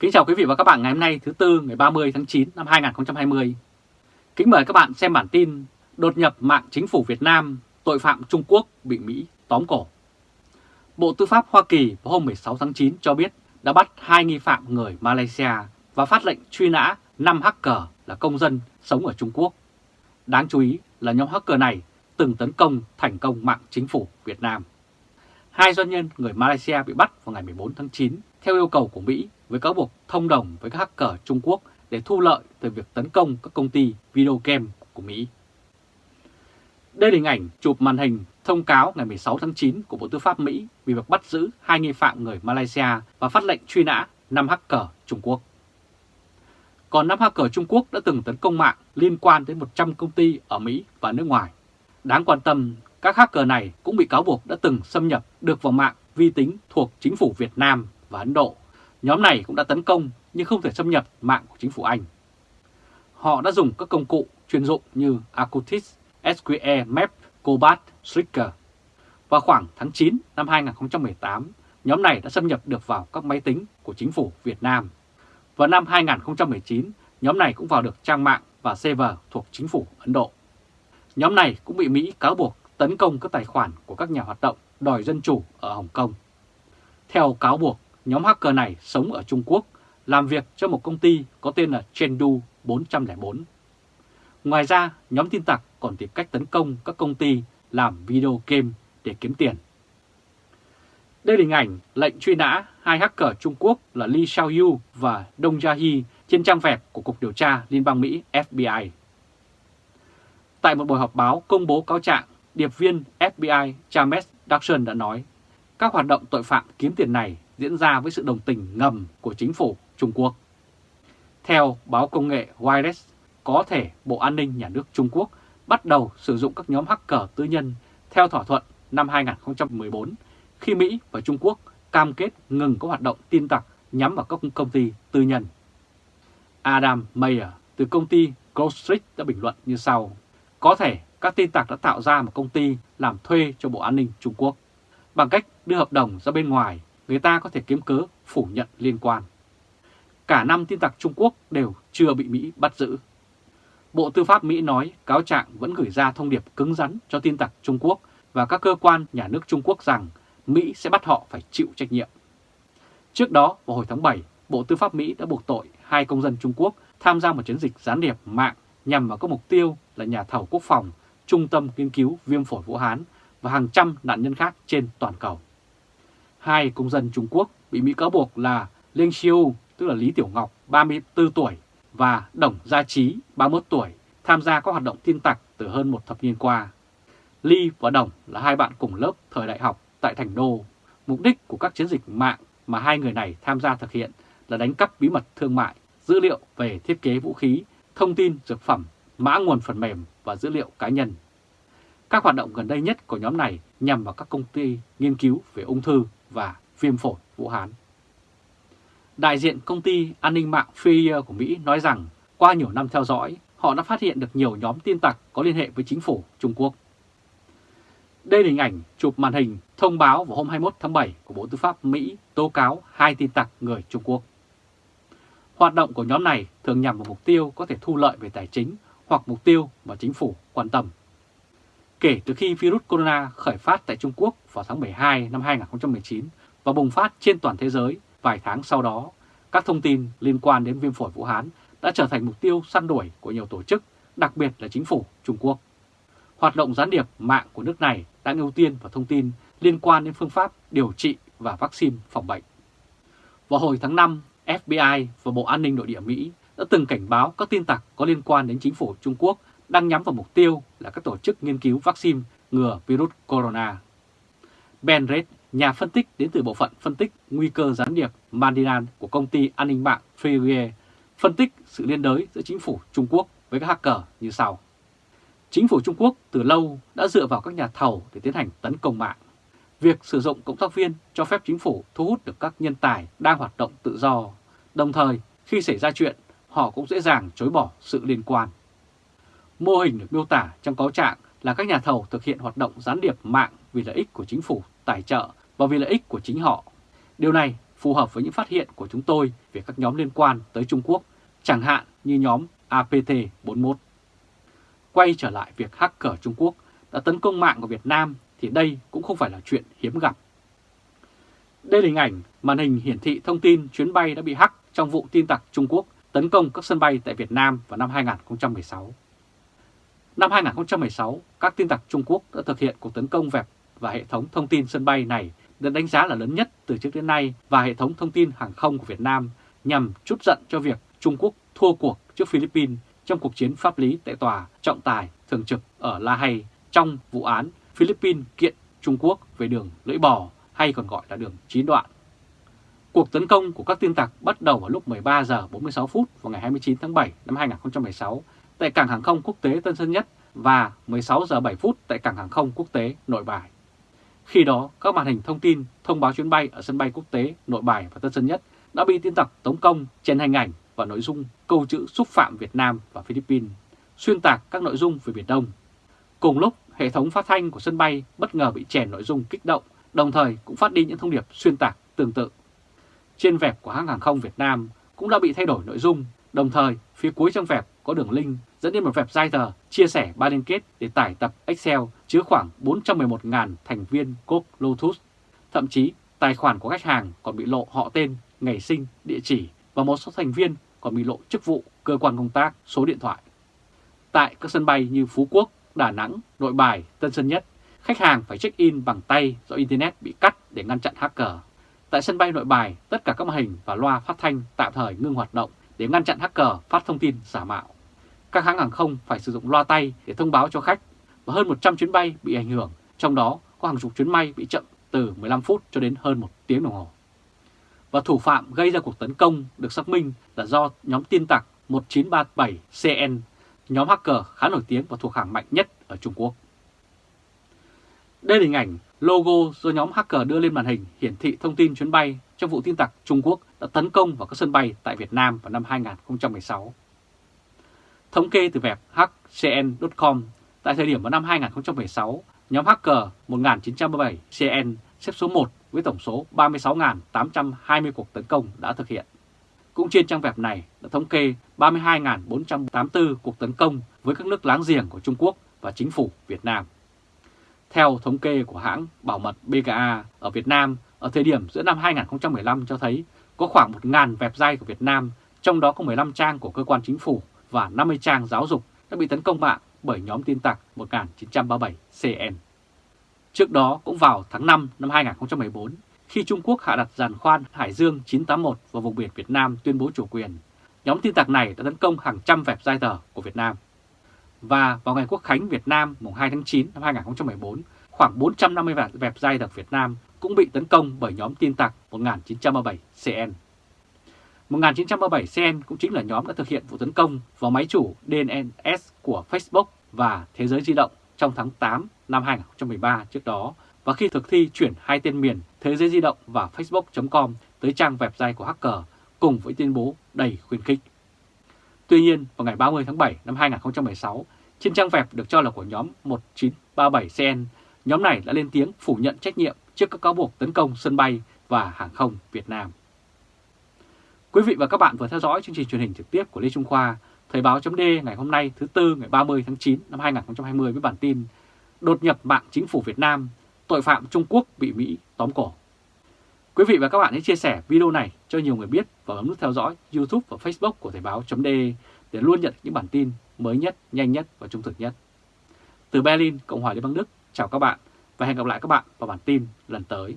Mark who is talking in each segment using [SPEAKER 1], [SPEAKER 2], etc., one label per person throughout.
[SPEAKER 1] Kính chào quý vị và các bạn ngày hôm nay thứ Tư ngày 30 tháng 9 năm 2020. Kính mời các bạn xem bản tin Đột nhập mạng chính phủ Việt Nam, tội phạm Trung Quốc bị Mỹ tóm cổ. Bộ Tư pháp Hoa Kỳ vào hôm 16 tháng 9 cho biết đã bắt hai nghi phạm người Malaysia và phát lệnh truy nã 5 hacker là công dân sống ở Trung Quốc. Đáng chú ý là nhóm hacker này từng tấn công thành công mạng chính phủ Việt Nam. Hai doanh nhân người Malaysia bị bắt vào ngày 14 tháng 9 theo yêu cầu của Mỹ với cáo buộc thông đồng với các hacker Trung Quốc để thu lợi từ việc tấn công các công ty video game của Mỹ. Đây là hình ảnh chụp màn hình thông cáo ngày 16 tháng 9 của Bộ Tư pháp Mỹ vì việc bắt giữ hai nghi phạm người Malaysia và phát lệnh truy nã 5 hacker Trung Quốc. Còn 5 hacker Trung Quốc đã từng tấn công mạng liên quan đến 100 công ty ở Mỹ và nước ngoài. Đáng quan tâm, các hacker này cũng bị cáo buộc đã từng xâm nhập được vào mạng vi tính thuộc chính phủ Việt Nam và Ấn Độ. Nhóm này cũng đã tấn công nhưng không thể xâm nhập mạng của chính phủ Anh. Họ đã dùng các công cụ chuyên dụng như Acutis, SQE Map, Cobalt, Slicker. Vào khoảng tháng 9 năm 2018, nhóm này đã xâm nhập được vào các máy tính của chính phủ Việt Nam. Vào năm 2019, nhóm này cũng vào được trang mạng và server thuộc chính phủ Ấn Độ. Nhóm này cũng bị Mỹ cáo buộc tấn công các tài khoản của các nhà hoạt động đòi dân chủ ở Hồng Kông. Theo cáo buộc, nhóm hacker này sống ở Trung Quốc, làm việc cho một công ty có tên là Chengdu 404. Ngoài ra, nhóm tin tặc còn tìm cách tấn công các công ty làm video game để kiếm tiền. Đây là hình ảnh lệnh truy nã hai hacker Trung Quốc là Li Xiaoyu và Dong Jiahi trên trang web của Cục Điều tra Liên bang Mỹ FBI. Tại một buổi họp báo công bố cáo trạng, điệp viên FBI James Dawson đã nói các hoạt động tội phạm kiếm tiền này diễn ra với sự đồng tình ngầm của chính phủ Trung Quốc. Theo báo công nghệ Wireless, có thể Bộ An ninh Nhà nước Trung Quốc bắt đầu sử dụng các nhóm hacker tư nhân theo thỏa thuận năm 2014 khi Mỹ và Trung Quốc cam kết ngừng các hoạt động tin tặc nhắm vào các công ty tư nhân. Adam Mayer từ công ty Gold Street đã bình luận như sau. Có thể các tin tặc đã tạo ra một công ty làm thuê cho Bộ An ninh Trung Quốc. Bằng cách đưa hợp đồng ra bên ngoài, người ta có thể kiếm cớ phủ nhận liên quan. Cả năm tin tặc Trung Quốc đều chưa bị Mỹ bắt giữ. Bộ Tư pháp Mỹ nói cáo trạng vẫn gửi ra thông điệp cứng rắn cho tin tặc Trung Quốc và các cơ quan nhà nước Trung Quốc rằng Mỹ sẽ bắt họ phải chịu trách nhiệm. Trước đó, vào hồi tháng 7, Bộ Tư pháp Mỹ đã buộc tội hai công dân Trung Quốc tham gia một chiến dịch gián điệp mạng nhằm vào các mục tiêu là nhà thầu quốc phòng, trung tâm nghiên cứu viêm phổi Vũ Hán và hàng trăm nạn nhân khác trên toàn cầu. Hai công dân Trung Quốc bị Mỹ cáo buộc là Leng Xiu, tức là Lý Tiểu Ngọc, 34 tuổi, và Đồng Gia Trí, 31 tuổi, tham gia các hoạt động tin tặc từ hơn một thập niên qua. Ly và Đồng là hai bạn cùng lớp thời đại học tại Thành Đô. Mục đích của các chiến dịch mạng mà hai người này tham gia thực hiện là đánh cắp bí mật thương mại, dữ liệu về thiết kế vũ khí, thông tin dược phẩm, mã nguồn phần mềm và dữ liệu cá nhân. Các hoạt động gần đây nhất của nhóm này nhằm vào các công ty nghiên cứu về ung thư và viêm phổi Vũ Hán. Đại diện công ty an ninh mạng Freer của Mỹ nói rằng qua nhiều năm theo dõi, họ đã phát hiện được nhiều nhóm tin tặc có liên hệ với chính phủ Trung Quốc. Đây là hình ảnh chụp màn hình thông báo vào hôm 21 tháng 7 của Bộ Tư pháp Mỹ tố cáo hai tin tặc người Trung Quốc. Hoạt động của nhóm này thường nhằm vào mục tiêu có thể thu lợi về tài chính hoặc mục tiêu mà chính phủ quan tâm. Kể từ khi virus corona khởi phát tại Trung Quốc vào tháng 12 năm 2019 và bùng phát trên toàn thế giới vài tháng sau đó, các thông tin liên quan đến viêm phổi Vũ Hán đã trở thành mục tiêu săn đuổi của nhiều tổ chức, đặc biệt là chính phủ Trung Quốc. Hoạt động gián điệp mạng của nước này đang ưu tiên vào thông tin liên quan đến phương pháp điều trị và vaccine phòng bệnh. Vào hồi tháng 5, FBI và Bộ An ninh Nội địa Mỹ đã từng cảnh báo các tin tặc có liên quan đến chính phủ Trung Quốc đang nhắm vào mục tiêu là các tổ chức nghiên cứu vaccine ngừa virus corona. Ben Red, nhà phân tích đến từ bộ phận phân tích nguy cơ gián điệp Mandinan của công ty an ninh mạng Freeware, phân tích sự liên đới giữa chính phủ Trung Quốc với các hacker như sau. Chính phủ Trung Quốc từ lâu đã dựa vào các nhà thầu để tiến hành tấn công mạng. Việc sử dụng cộng tác viên cho phép chính phủ thu hút được các nhân tài đang hoạt động tự do. Đồng thời, khi xảy ra chuyện, họ cũng dễ dàng chối bỏ sự liên quan. Mô hình được miêu tả trong cáo trạng là các nhà thầu thực hiện hoạt động gián điệp mạng vì lợi ích của chính phủ tài trợ và vì lợi ích của chính họ. Điều này phù hợp với những phát hiện của chúng tôi về các nhóm liên quan tới Trung Quốc, chẳng hạn như nhóm APT41. Quay trở lại việc hacker Trung Quốc đã tấn công mạng của Việt Nam thì đây cũng không phải là chuyện hiếm gặp. Đây là hình ảnh màn hình hiển thị thông tin chuyến bay đã bị hack trong vụ tin tặc Trung Quốc tấn công các sân bay tại Việt Nam vào năm 2016. Năm 2016, các tin tặc Trung Quốc đã thực hiện cuộc tấn công vẹp và hệ thống thông tin sân bay này được đánh giá là lớn nhất từ trước đến nay và hệ thống thông tin hàng không của Việt Nam nhằm chút giận cho việc Trung Quốc thua cuộc trước Philippines trong cuộc chiến pháp lý tại tòa trọng tài thường trực ở La Hay trong vụ án Philippines kiện Trung Quốc về đường lưỡi bò hay còn gọi là đường chín đoạn. Cuộc tấn công của các tin tặc bắt đầu vào lúc 13 giờ 46 phút vào ngày 29 tháng 7 năm 2016 tại cảng hàng không quốc tế Tân Sơn Nhất và 16 giờ 7 phút tại cảng hàng không quốc tế Nội Bài. Khi đó, các màn hình thông tin thông báo chuyến bay ở sân bay quốc tế Nội Bài và Tân Sơn Nhất đã bị tin tặc tống công trên hình ảnh và nội dung câu chữ xúc phạm Việt Nam và Philippines, xuyên tạc các nội dung về Biển Đông. Cùng lúc, hệ thống phát thanh của sân bay bất ngờ bị chèn nội dung kích động, đồng thời cũng phát đi những thông điệp xuyên tạc tương tự. Trên vẹp của hãng hàng không Việt Nam cũng đã bị thay đổi nội dung, đồng thời phía cuối trong vẹp có đường link dẫn đến một web tờ chia sẻ ba liên kết để tải tập Excel chứa khoảng 411.000 thành viên code Lotus. Thậm chí, tài khoản của khách hàng còn bị lộ họ tên, ngày sinh, địa chỉ và một số thành viên còn bị lộ chức vụ, cơ quan công tác, số điện thoại. Tại các sân bay như Phú Quốc, Đà Nẵng, Nội Bài, Tân Sơn Nhất, khách hàng phải check-in bằng tay do Internet bị cắt để ngăn chặn hacker. Tại sân bay Nội Bài, tất cả các màn hình và loa phát thanh tạm thời ngưng hoạt động để ngăn chặn hacker phát thông tin giả mạo. Các hãng hàng không phải sử dụng loa tay để thông báo cho khách và hơn 100 chuyến bay bị ảnh hưởng, trong đó có hàng chục chuyến bay bị chậm từ 15 phút cho đến hơn một tiếng đồng hồ. Và thủ phạm gây ra cuộc tấn công được xác minh là do nhóm tin tặc 1937CN, nhóm hacker khá nổi tiếng và thuộc hàng mạnh nhất ở Trung Quốc. Đây là hình ảnh logo do nhóm hacker đưa lên màn hình hiển thị thông tin chuyến bay trong vụ tin tặc Trung Quốc đã tấn công vào các sân bay tại Việt Nam vào năm 2016. Thống kê từ web hcn.com, tại thời điểm vào năm 2016, nhóm hacker 1937CN xếp số 1 với tổng số 36.820 cuộc tấn công đã thực hiện. Cũng trên trang web này đã thống kê 32.484 cuộc tấn công với các nước láng giềng của Trung Quốc và chính phủ Việt Nam. Theo thống kê của hãng bảo mật BKA ở Việt Nam ở thời điểm giữa năm 2015 cho thấy có khoảng 1.000 website của Việt Nam, trong đó có 15 trang của cơ quan chính phủ và 50 trang giáo dục đã bị tấn công mạng bởi nhóm tin tặc 1937CN. Trước đó cũng vào tháng 5 năm 2014, khi Trung Quốc hạ đặt giàn khoan Hải Dương 981 vào vùng biển Việt Nam tuyên bố chủ quyền, nhóm tin tặc này đã tấn công hàng trăm vẹp giai tờ của Việt Nam. Và vào ngày Quốc khánh Việt Nam mùng 2 tháng 9 năm 2014, khoảng 450 vẹp giai tờ Việt Nam cũng bị tấn công bởi nhóm tin tặc 1937CN. 1937CN cũng chính là nhóm đã thực hiện vụ tấn công vào máy chủ DNS của Facebook và Thế giới di động trong tháng 8 năm 2013 trước đó và khi thực thi chuyển hai tên miền Thế giới di động và Facebook.com tới trang website của hacker cùng với tuyên bố đầy khuyến khích. Tuy nhiên, vào ngày 30 tháng 7 năm 2016, trên trang web được cho là của nhóm 1937CN, nhóm này đã lên tiếng phủ nhận trách nhiệm trước các cáo buộc tấn công sân bay và hàng không Việt Nam. Quý vị và các bạn vừa theo dõi chương trình truyền hình trực tiếp của Lê Trung Khoa, Thời báo chấm ngày hôm nay thứ Tư ngày 30 tháng 9 năm 2020 với bản tin Đột nhập mạng chính phủ Việt Nam, tội phạm Trung Quốc bị Mỹ tóm cổ. Quý vị và các bạn hãy chia sẻ video này cho nhiều người biết và bấm nút theo dõi YouTube và Facebook của Thời báo chấm để luôn nhận những bản tin mới nhất, nhanh nhất và trung thực nhất. Từ Berlin, Cộng hòa Liên bang Đức, chào các bạn và hẹn gặp lại các bạn vào bản tin lần tới.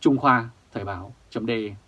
[SPEAKER 1] Trung Khoa Thời báo .de